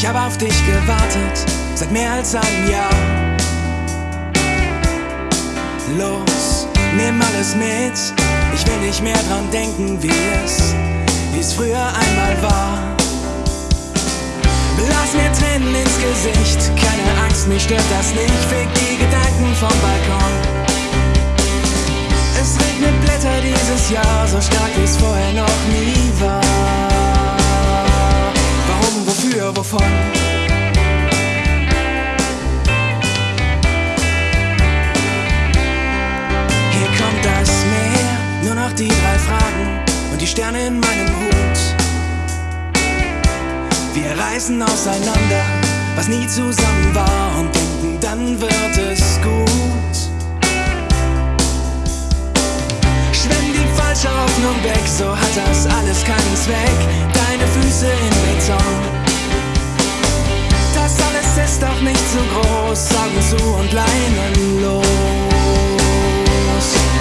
Ich habe auf dich gewartet, seit mehr als einem Jahr. Los, nimm alles mit. Ich will nicht mehr dran denken, wie es, wie es früher einmal war. Lass mir Tränen ins Gesicht, keine Angst, mich stört das nicht. Fick die Gedanken vom Balkon. Es regnet Blätter dieses Jahr, so stark wie es vorher Sterne in meinem Hut. Wir reisen auseinander, was nie zusammen war und denken, dann wird es gut. Schwenk die falsche Hoffnung weg, so hat das alles keinen Zweck. Deine Füße in Beton. Das alles ist doch nicht so groß, sagen zu und Leinen los.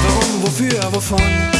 Warum, wofür, wovon?